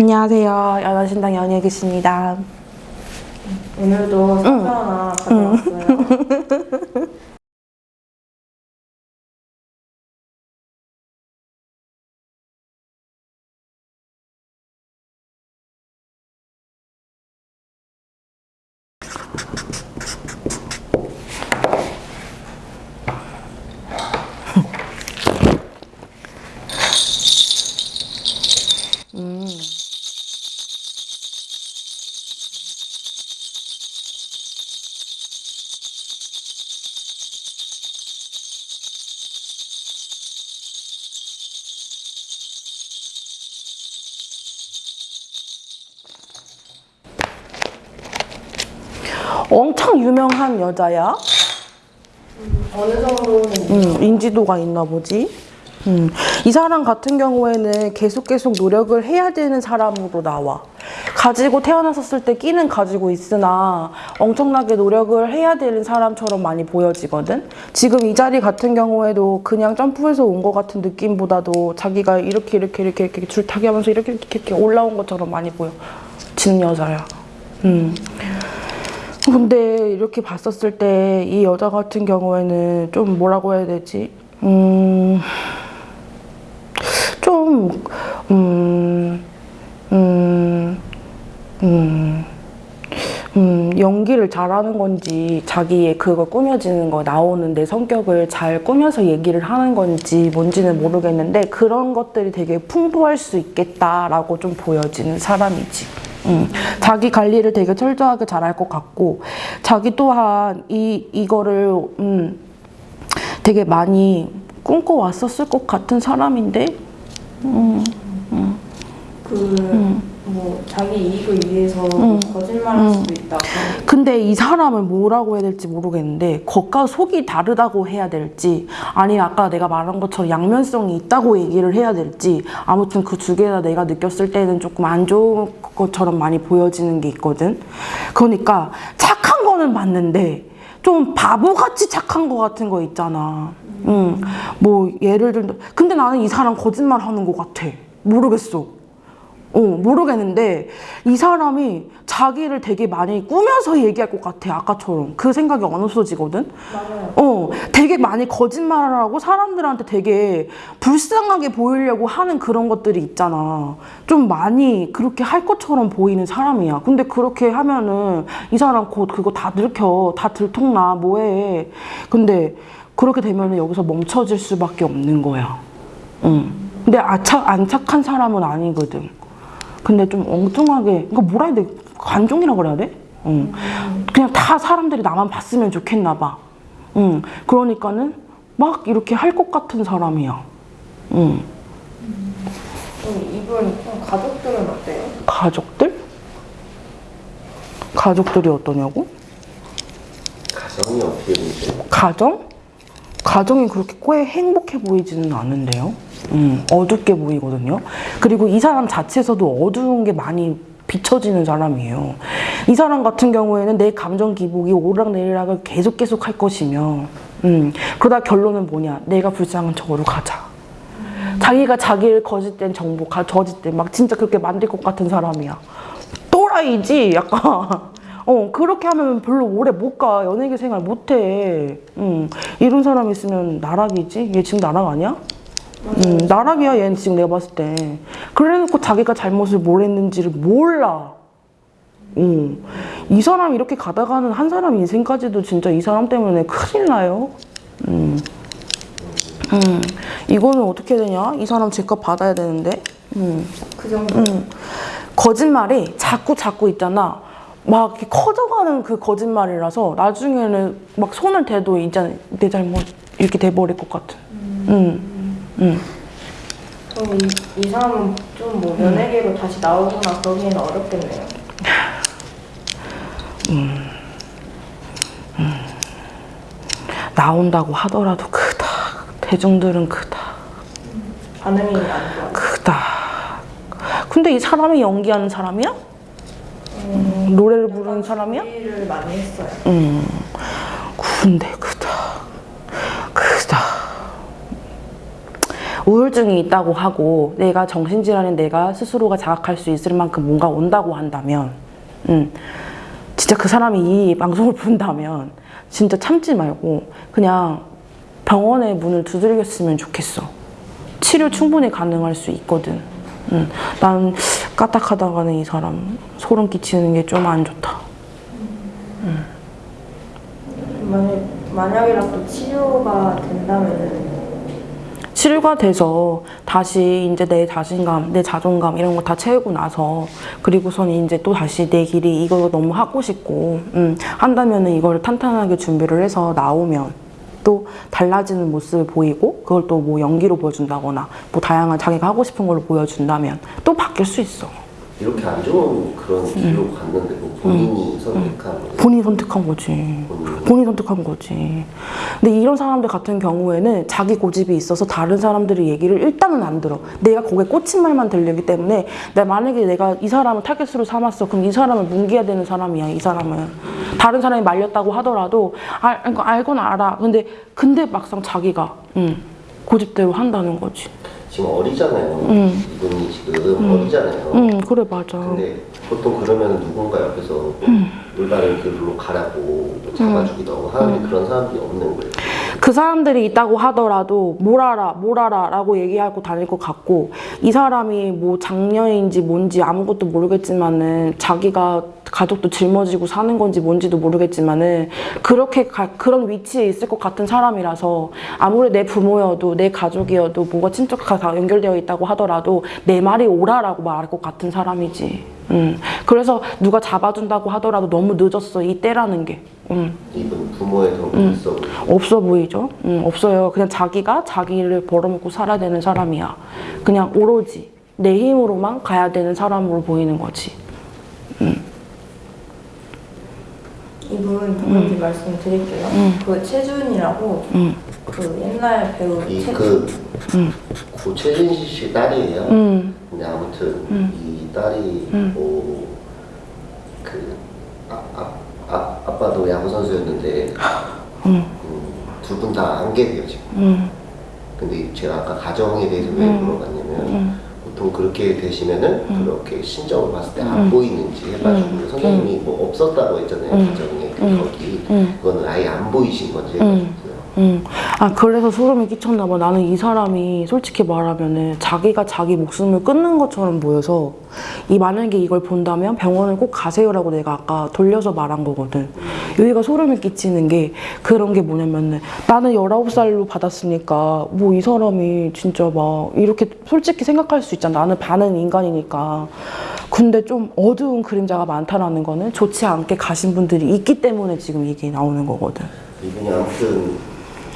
안녕하세요. 연화신당 연예기십니다. 오늘도 사주 하나 가져왔어요. 엄청 유명한 여자야. 어느 정도는 음, 인지도가 있나 보지. 음, 이 사람 같은 경우에는 계속 계속 노력을 해야 되는 사람으로 나와. 가지고 태어났었을 때 끼는 가지고 있으나 엄청나게 노력을 해야 되는 사람처럼 많이 보여지거든. 지금 이 자리 같은 경우에도 그냥 점프해서 온 것 같은 느낌보다도 자기가 이렇게 이렇게 이렇게 이렇게 줄타기 하면서 이렇게 이렇게 이렇게 올라온 것처럼 많이 보여 지는 여자야. 음. 근데 이렇게 봤었을 때 이 여자 같은 경우에는 좀 뭐라고 해야 되지? 음, 좀, 음, 음, 음, 음, 연기를 잘하는 건지 자기의 그거 꾸며지는 거 나오는 내 성격을 잘 꾸며서 얘기를 하는 건지 뭔지는 모르겠는데 그런 것들이 되게 풍부할 수 있겠다라고 좀 보여지는 사람이지. 음, 자기 관리를 되게 철저하게 잘할 것 같고 자기 또한 이 이거를 음, 되게 많이 꿈꿔왔었을 것 같은 사람인데 그 뭐 자기 이익을 위해서 거짓말할 수도 있다. 근데 이 사람을 뭐라고 해야 될지 모르겠는데 겉과 속이 다르다고 해야 될지 아니면 아까 내가 말한 것처럼 양면성이 있다고 얘기를 해야 될지 아무튼 그 두개다 내가 느꼈을 때는 조금 안 좋은 것처럼 많이 보여지는 게 있거든. 그러니까 착한 거는 맞는데 좀 바보같이 착한 거 같은 거 있잖아. 응. 뭐 예를 들면 근데 나는 이 사람 거짓말 하는 거 같아. 모르겠어 어, 모르겠는데 이 사람이 자기를 되게 많이 꾸며서 얘기할 것 같아 아까처럼. 그 생각이 안 없어지거든? 맞아요. 어, 되게 많이 거짓말을 하고 사람들한테 되게 불쌍하게 보이려고 하는 그런 것들이 있잖아. 좀 많이 그렇게 할 것처럼 보이는 사람이야. 근데 그렇게 하면은 이 사람 곧 그거 다 들켜. 다 들통나. 뭐해. 근데 그렇게 되면은 여기서 멈춰질 수밖에 없는 거야. 응. 근데 아착, 안 착한 사람은 아니거든 근데 좀 엉뚱하게 이거 뭐라 해야 돼? 관종이라 그래야 돼? 응. 그냥 다 사람들이 나만 봤으면 좋겠나 봐. 응. 그러니까는 막 이렇게 할 것 같은 사람이야. 응. 그럼 이분 좀 가족들은 어때요? 가족들? 가족들이 어떠냐고? 가정이 어떻게 보세요? 가정? 가정이 그렇게 꽤 행복해 보이지는 않은데요. 음, 어둡게 보이거든요. 그리고 이 사람 자체에서도 어두운 게 많이 비춰지는 사람이에요. 이 사람 같은 경우에는 내 감정 기복이 오락내리락을 계속 계속 할 것이며, 음, 그러다 결론은 뭐냐? 내가 불쌍한 척으로 가자. 자기가 자기를 거짓된 정보, 가, 저짓된 막 진짜 그렇게 만들 것 같은 사람이야. 또라이지, 약간. 어, 그렇게 하면 별로 오래 못 가. 연예계 생활 못 해. 음, 이런 사람 있으면 나락이지? 얘 지금 나락 아니야? 음, 나락이야, 얘는 지금 내가 봤을 때. 그래 놓고 자기가 잘못을 뭘 했는지를 몰라. 음, 이 사람 이렇게 가다가는 한 사람 인생까지도 진짜 이 사람 때문에 큰일 나요. 음. 음, 이거는 어떻게 되냐? 이 사람 제값 받아야 되는데. 음. 그 정도. 음, 거짓말이 자꾸 자꾸 있잖아. 막 이렇게 커져가는 그 거짓말이라서 나중에는 막 손을 대도 이제 내 잘못 이렇게 돼버릴 것 같은. 음, 음. 그럼 이, 이 사람은 좀 뭐 연예계로 다시 나오거나 그러기에는 어렵겠네요. 나온다고 하더라도 크다. 대중들은 크다. 반응이 안 좋아요. 크다. 근데 이 사람이 연기하는 사람이야? 음, 노래를 부르는 사람이야? 일을 많이 했어요. 음, 근데 크다. 크다. 우울증이 있다고 하고 내가 정신질환인 내가 스스로가 자각할 수 있을 만큼 뭔가 온다고 한다면 음, 진짜 그 사람이 이 방송을 본다면 진짜 참지 말고 그냥 병원의 문을 두들겼으면 좋겠어. 치료 충분히 가능할 수 있거든. 음, 난 까딱하다가는 이 사람 소름 끼치는 게 좀 안 좋다. 만약 만약이라도 치료가 된다면은 치료가 돼서 다시 이제 내 자신감, 내 자존감 이런 거 다 채우고 나서 그리고선 이제 또 다시 내 길이 이거 너무 하고 싶고 음, 한다면은 이걸 탄탄하게 준비를 해서 나오면 또 달라지는 모습을 보이고 그걸 또 뭐 연기로 보여준다거나 뭐 다양한 자기가 하고 싶은 걸로 보여준다면 또 바뀔 수 있어. 이렇게 안 좋은 그런 길로 갔는데 뭐 본인이 선택한 거예요. 본인이 선택한 거지. 본인이. 본인이 선택한 거지. 근데 이런 사람들 같은 경우에는 자기 고집이 있어서 다른 사람들의 얘기를 일단은 안 들어. 내가 거기에 꽂힌 말만 들리기 때문에 나 만약에 내가 이 사람을 타겟으로 삼았어. 그럼 이 사람을 뭉개야 되는 사람이야. 이 사람은. 다른 사람이 말렸다고 하더라도 알, 그러니까 알건 알아. 근데 근데 막상 자기가 음, 고집대로 한다는 거지. 지금 어리잖아요. 음. 이분이 지금 어리잖아요. 음, 그래 맞아. 근데 보통 그러면 누군가 옆에서 음. 올바른 길로 가라고 뭐 잡아주기도 하고 하는데 그런 사람들이 없는 거예요. 그 사람들이 있다고 하더라도 뭘 알아 뭘 알아 라고 얘기하고 다닐 것 같고 이 사람이 뭐 장녀인지 뭔지 아무것도 모르겠지만은 자기가 가족도 짊어지고 사는 건지 뭔지도 모르겠지만은 그렇게 가- 그런 위치에 있을 것 같은 사람이라서 아무리 내 부모여도 내 가족이어도 뭐가 친척과 다 연결되어 있다고 하더라도 내 말이 옳아라고 말할 것 같은 사람이지. 음. 그래서 누가 잡아준다고 하더라도 너무 늦었어 이 때라는 게. 음. 이분 부모의 도움이 있어 보이고 없어 보이죠? 음, 없어요. 그냥 자기가 자기를 벌어먹고 살아야 되는 사람이야. 그냥 오로지 내 힘으로만 가야 되는 사람으로 보이는 거지. 이분 누군지 말씀드릴게요. 그 최준이라고 음. 그 옛날 배우 최 이그 고채진 씨 딸이에요. 음. 근데 아무튼 이 딸이 뭐그 아, 아, 아, 아빠도 야구 선수였는데 두분 다 안개예요 지금. 음. 근데 제가 아까 가정에 대해서 왜 물어봤냐면 보통 그렇게 되시면은 그렇게 신정을 봤을 때안 보이는지 해가지고 선생님이 뭐 없었다고 했잖아요 가정에 그 거기 그거는 아예 안 보이신 건지 해가지고요. 음. 아, 그래서 소름이 끼쳤나 봐. 나는 이 사람이 솔직히 말하면은 자기가 자기 목숨을 끊는 것처럼 보여서 이 만약에 이걸 본다면 병원을 꼭 가세요라고 내가 아까 돌려서 말한 거거든. 여기가 소름이 끼치는 게 그런 게 뭐냐면은 나는 19살로 받았으니까 뭐 이 사람이 진짜 막 이렇게 솔직히 생각할 수 있잖아. 나는 반은 인간이니까. 근데 좀 어두운 그림자가 많다라는 거는 좋지 않게 가신 분들이 있기 때문에 지금 이게 나오는 거거든. 이분이 아무튼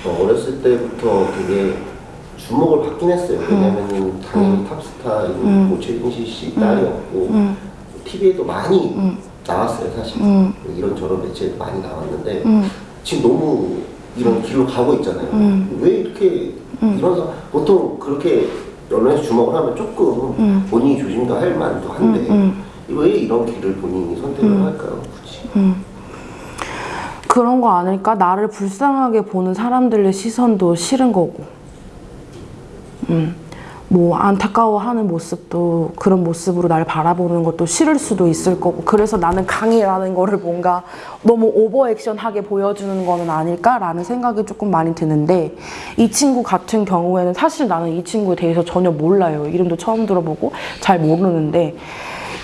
어, 어렸을 때부터 되게 주목을 받긴 했어요. 왜냐면은 당연히 탑스타인 고채진 씨 딸이었고 TV에도 많이 나왔어요, 사실. 이런저런 매체에 많이 나왔는데 지금 너무 이런 길로 가고 있잖아요. 왜 이렇게 이런 사 보통 그렇게 언론에서 주목을 하면 조금 본인이 조심도 할 만도 한데 왜 이런 길을 본인이 선택을 할까요, 굳이? 그런 거 아닐까? 나를 불쌍하게 보는 사람들의 시선도 싫은 거고. 음. 뭐 안타까워하는 모습도 그런 모습으로 날 바라보는 것도 싫을 수도 있을 거고 그래서 나는 강의라는 거를 뭔가 너무 오버 액션하게 보여주는 거는 아닐까라는 생각이 조금 많이 드는데 이 친구 같은 경우에는 사실 나는 이 친구에 대해서 전혀 몰라요. 이름도 처음 들어보고 잘 모르는데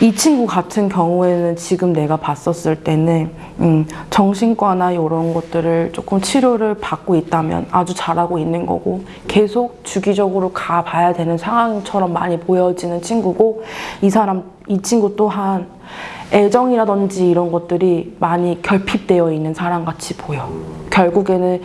이 친구 같은 경우에는 지금 내가 봤었을 때는 음, 정신과나 이런 것들을 조금 치료를 받고 있다면 아주 잘하고 있는 거고 계속 주기적으로 가봐야 되는 상황처럼 많이 보여지는 친구고 이 사람 이 친구 또한 애정이라든지 이런 것들이 많이 결핍되어 있는 사람 같이 보여. 결국에는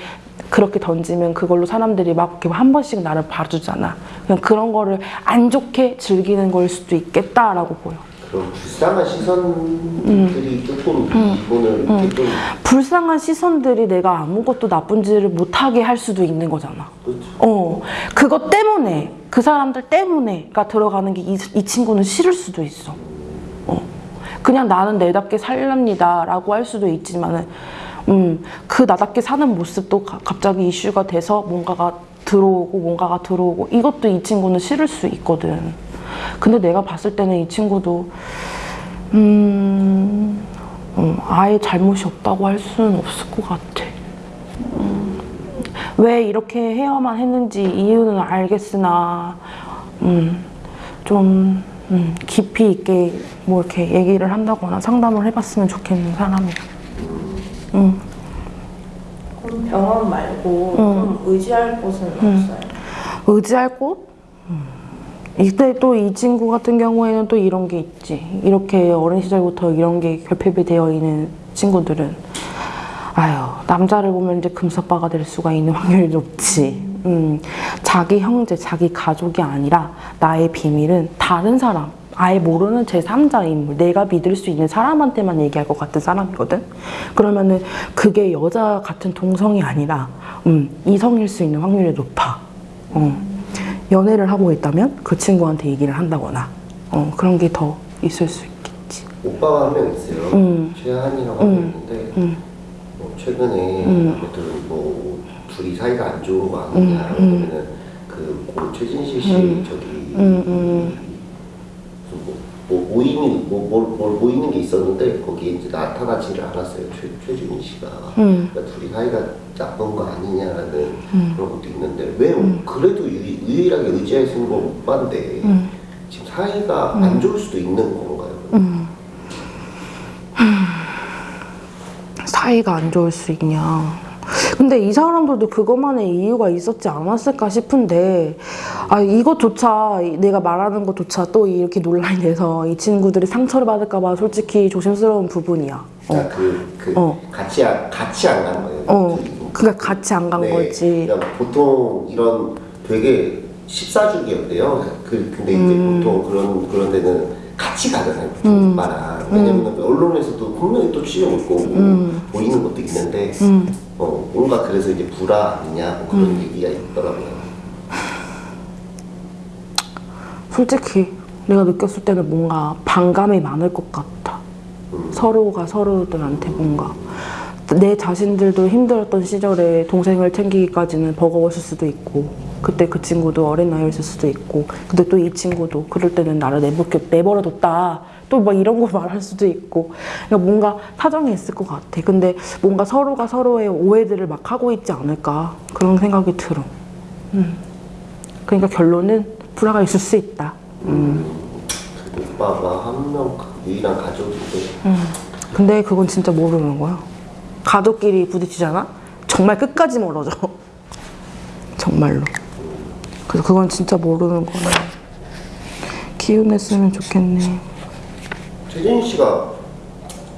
그렇게 던지면 그걸로 사람들이 막 이렇게 한 번씩 나를 봐주잖아. 그냥 그런 거를 안 좋게 즐기는 걸 수도 있겠다라고 보여. 그런 불쌍한 시선들이 조금 이분을 이렇게 좀 불쌍한 시선들이 내가 아무것도 나쁜지를 못하게 할 수도 있는 거잖아. 그렇죠. 어, 그것 때문에, 그 사람들 때문에가 들어가는 게이 이 친구는 싫을 수도 있어. 어. 그냥 나는 내답게 살랍니다. 라고 할 수도 있지만은, 음, 그 나답게 사는 모습도 가- 갑자기 이슈가 돼서 뭔가가 들어오고 뭔가가 들어오고 이것도 이 친구는 싫을 수 있거든. 근데 내가 봤을 때는 이 친구도 음, 음, 아예 잘못이 없다고 할 수는 없을 것 같아. 음, 왜 이렇게 해야만 했는지 이유는 알겠으나 음, 좀 음, 깊이 있게 뭐 이렇게 얘기를 한다거나 상담을 해봤으면 좋겠는 사람이야. 음. 그럼 병원 말고 음. 좀 의지할 곳은 없어요? 의지할 곳? 음. 이때 또 이 친구 같은 경우에는 또 이런 게 있지. 이렇게 어린 시절부터 이런 게 결핍이 되어 있는 친구들은 아유 남자를 보면 이제 금사빠가 될 수가 있는 확률이 높지. 음, 자기 형제, 자기 가족이 아니라 나의 비밀은 다른 사람, 아예 모르는 제3자 인물, 내가 믿을 수 있는 사람한테만 얘기할 것 같은 사람이거든. 그러면은 그게 여자 같은 동성이 아니라 음, 이성일 수 있는 확률이 높아. 어. 연애를 하고 있다면 그 친구한테 얘기를 한다거나 어, 그런 게 더 있을 수 있겠지. 오빠가 한 명 있어요. 음. 최한이라고 음. 있는데 음. 뭐 최근에 음. 아무튼 뭐 둘이 사이가 안 좋은 거 아니냐 음, 음. 왜냐면은 그 최진실 씨 음. 저기 음, 뭐, 뭐 모임이 뭐, 뭘, 뭘 모이는 게 있었는데 거기에 이제 나타나지를 않았어요 최, 최준희 씨가 음. 그러니까 둘이 사이가 나쁜 거 아니냐라는 음. 그런 것도 있는데 왜 그래도 유, 유일하게 의지할 수 있는 건 오빠인데 음. 지금 사이가 안 좋을 수도 있는 건가요? 음. 사이가 안 좋을 수 있냐. 근데 이 사람들도 그것만의 이유가 있었지 않았을까 싶은데, 아, 이것조차, 내가 말하는 것조차 또 이렇게 논란이 돼서 이 친구들이 상처를 받을까 봐 솔직히 조심스러운 부분이야. 어. 그러니까 그, 그 어. 같이 안, 같이 안 간 거예요. 어. 그- 그러니까 같이 안간 네, 거지. 그러니까 보통 이런 되게 14주기였대요. 그, 근데 이제 음. 보통 그런, 그런 데는 같이 가잖아요. 보통 오빠랑. 왜냐면 언론에서도 분명히 또 취재고 있고 음. 보이는 것도 있는데, 어, 뭔가 그래서 이제 불화 아니냐 뭐 음. 그런 얘기가 있더라고요. 솔직히 내가 느꼈을 때는 뭔가 반감이 많을 것 같아. 음. 서로가 서로들한테 뭔가 내 자신들도 힘들었던 시절에 동생을 챙기기까지는 버거웠을 수도 있고 그때 그 친구도 어린 나이였을 수도 있고 근데 또 이 친구도 그럴 때는 나를 내버, 내버려뒀다 또 막 이런 거 말할 수도 있고 그러니까 뭔가 사정이 있을 것 같아 근데 뭔가 서로가 서로의 오해들을 막 하고 있지 않을까 그런 생각이 들어 음. 그러니까 결론은 불화가 있을 수 있다 음. 오빠가 한명 유일한 가족인데 근데 그건 진짜 모르는 거야. 가족끼리 부딪히잖아? 정말 끝까지 멀어져. 정말로. 그래서 그건 진짜 모르는 거네. 기운냈으면 좋겠네. 최진희 씨가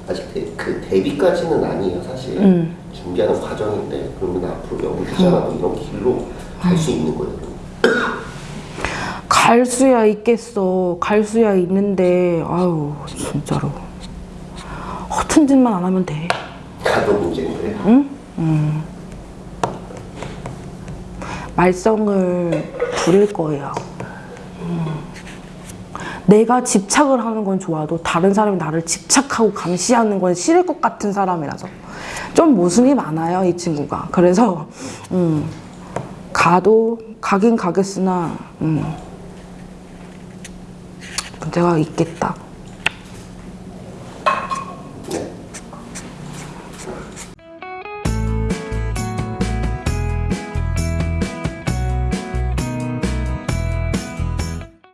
아직 데, 그 데뷔까지는 아니에요 사실 음. 준비하는 과정인데 그러면 앞으로 연기자나 뭐 이런 길로 갈 수 있는 거예요. 갈 수야 있겠어. 갈 수야 있는데, 아유, 진짜로. 허튼 짓만 안 하면 돼. 가도 문제인 거예요. 말썽을 부릴 거예요. 음. 내가 집착을 하는 건 좋아도 다른 사람이 나를 집착하고 감시하는 건 싫을 것 같은 사람이라서 좀 모순이 많아요 이 친구가. 그래서 음, 가도 가긴 가겠으나 음, 문제가 있겠다.